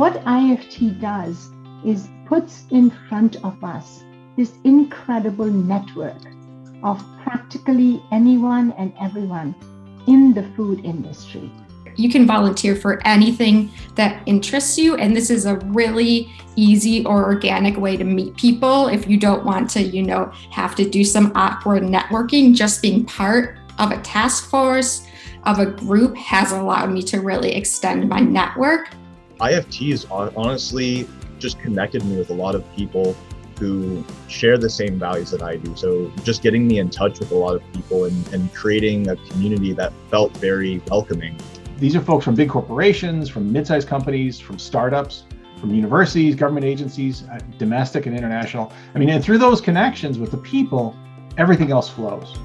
what IFT does is puts in front of us this incredible network of practically anyone and everyone in the food industry. You can volunteer for anything that interests you, and this is a really easy or organic way to meet people if you don't want to, you know, have to do some awkward networking. Just being part of a task force, of a group has allowed me to really extend my network. IFT has honestly just connected me with a lot of people who share the same values that I do. So just getting me in touch with a lot of people and, and creating a community that felt very welcoming. These are folks from big corporations, from mid-sized companies, from startups, from universities, government agencies, uh, domestic and international. I mean, and through those connections with the people, everything else flows.